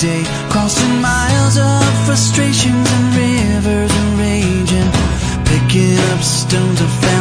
day, crossing miles of frustrations and rivers and rage, picking up stones I found.